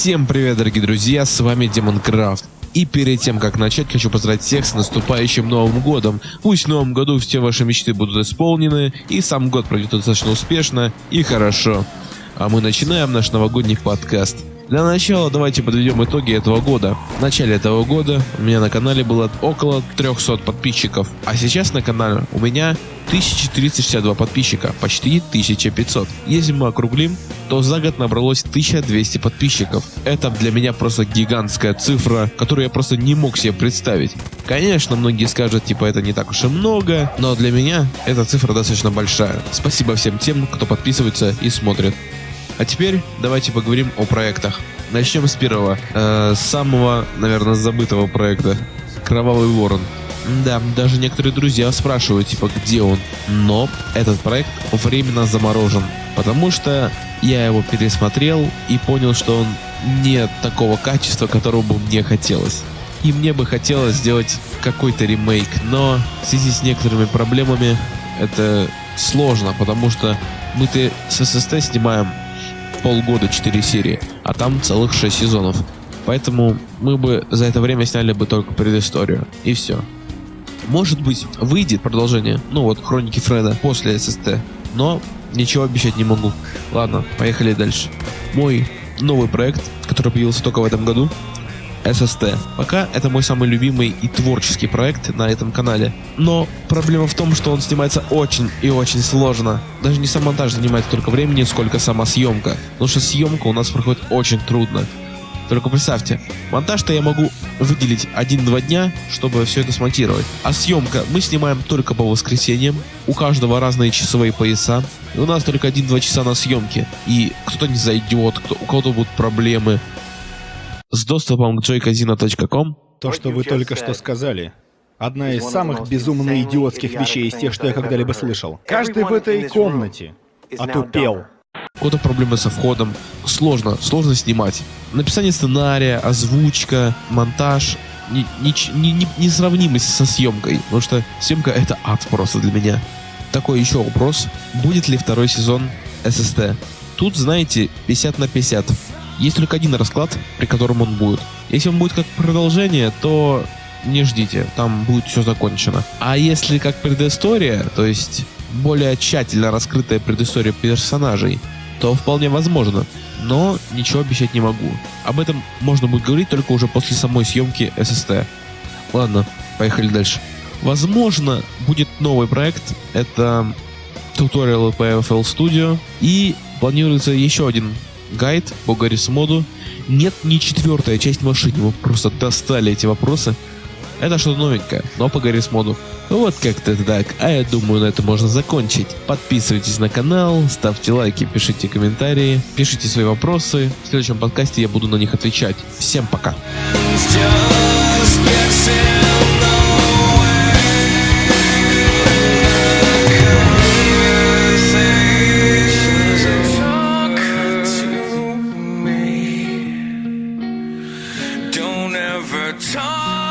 Всем привет, дорогие друзья, с вами Демон Крафт. И перед тем, как начать, хочу поздравить всех с наступающим Новым Годом. Пусть в Новом Году все ваши мечты будут исполнены, и сам год пройдет достаточно успешно и хорошо. А мы начинаем наш новогодний подкаст. Для начала давайте подведем итоги этого года. В начале этого года у меня на канале было около 300 подписчиков, а сейчас на канале у меня 1462 подписчика, почти 1500. Если мы округлим, то за год набралось 1200 подписчиков. Это для меня просто гигантская цифра, которую я просто не мог себе представить. Конечно, многие скажут, типа, это не так уж и много, но для меня эта цифра достаточно большая. Спасибо всем тем, кто подписывается и смотрит. А теперь давайте поговорим о проектах. Начнем с первого, э, самого, наверное, забытого проекта. Кровавый ворон. Да, даже некоторые друзья спрашивают, типа, где он. Но этот проект временно заморожен, потому что я его пересмотрел и понял, что он не такого качества, которого бы мне хотелось. И мне бы хотелось сделать какой-то ремейк, но в связи с некоторыми проблемами это сложно, потому что мы-то с ССТ снимаем полгода 4 серии, а там целых 6 сезонов. Поэтому мы бы за это время сняли бы только предысторию. И все. Может быть, выйдет продолжение, ну вот, Хроники Фреда после ССТ. Но ничего обещать не могу. Ладно, поехали дальше. Мой новый проект, который появился только в этом году, SST. Пока это мой самый любимый и творческий проект на этом канале. Но проблема в том, что он снимается очень и очень сложно. Даже не сам монтаж занимает столько времени, сколько сама съемка. Потому что съемка у нас проходит очень трудно. Только представьте, монтаж-то я могу выделить 1-2 дня, чтобы все это смонтировать. А съемка мы снимаем только по воскресеньям, у каждого разные часовые пояса, и у нас только 1-2 часа на съемке. И кто-то не зайдет, кто, у кого-то будут проблемы, с доступом к joycasino.com. То, что вы только что сказали, одна из самых безумно идиотских вещей из тех, что я когда-либо слышал. Каждый в этой комнате отупел. У кого-то проблемы со входом. Сложно, сложно снимать. Написание сценария, озвучка, монтаж не, не, не, не, несравнимость со съемкой, потому что съемка это ад просто для меня. Такой еще вопрос. Будет ли второй сезон ССТ? Тут, знаете, 50 на 50. Есть только один расклад, при котором он будет. Если он будет как продолжение, то не ждите, там будет все закончено. А если как предыстория, то есть более тщательно раскрытая предыстория персонажей, то вполне возможно. Но ничего обещать не могу. Об этом можно будет говорить только уже после самой съемки SST. Ладно, поехали дальше. Возможно, будет новый проект. Это туториалы по FL Studio. И планируется еще один гайд по Гаррис моду. Нет ни четвертая часть машины, вы просто достали эти вопросы. Это что-то новенькое, но по Гаррис моду. Вот как-то так, а я думаю на это можно закончить. Подписывайтесь на канал, ставьте лайки, пишите комментарии, пишите свои вопросы. В следующем подкасте я буду на них отвечать. Всем пока. Just never talk.